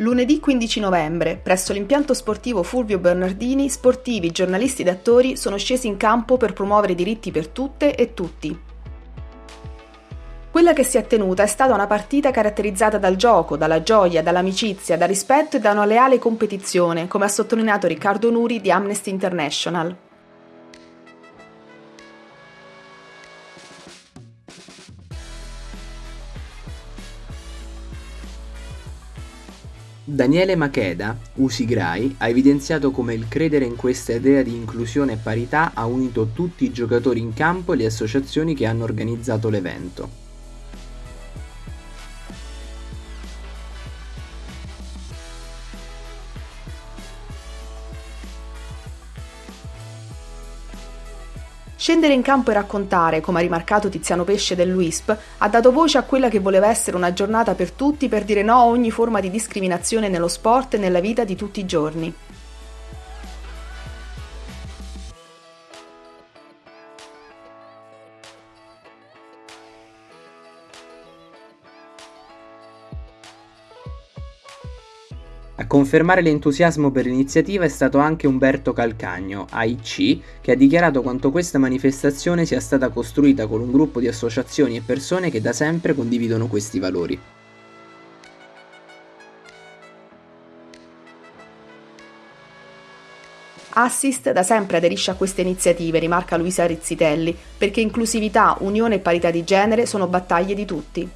Lunedì 15 novembre, presso l'impianto sportivo Fulvio Bernardini, sportivi, giornalisti ed attori sono scesi in campo per promuovere i diritti per tutte e tutti. Quella che si è tenuta è stata una partita caratterizzata dal gioco, dalla gioia, dall'amicizia, dal rispetto e da una leale competizione, come ha sottolineato Riccardo Nuri di Amnesty International. Daniele Macheda, Usigrai, ha evidenziato come il credere in questa idea di inclusione e parità ha unito tutti i giocatori in campo e le associazioni che hanno organizzato l'evento. Scendere in campo e raccontare, come ha rimarcato Tiziano Pesce dell'UISP, ha dato voce a quella che voleva essere una giornata per tutti per dire no a ogni forma di discriminazione nello sport e nella vita di tutti i giorni. A confermare l'entusiasmo per l'iniziativa è stato anche Umberto Calcagno, AIC, che ha dichiarato quanto questa manifestazione sia stata costruita con un gruppo di associazioni e persone che da sempre condividono questi valori. Assist da sempre aderisce a queste iniziative, rimarca Luisa Rizzitelli, perché inclusività, unione e parità di genere sono battaglie di tutti.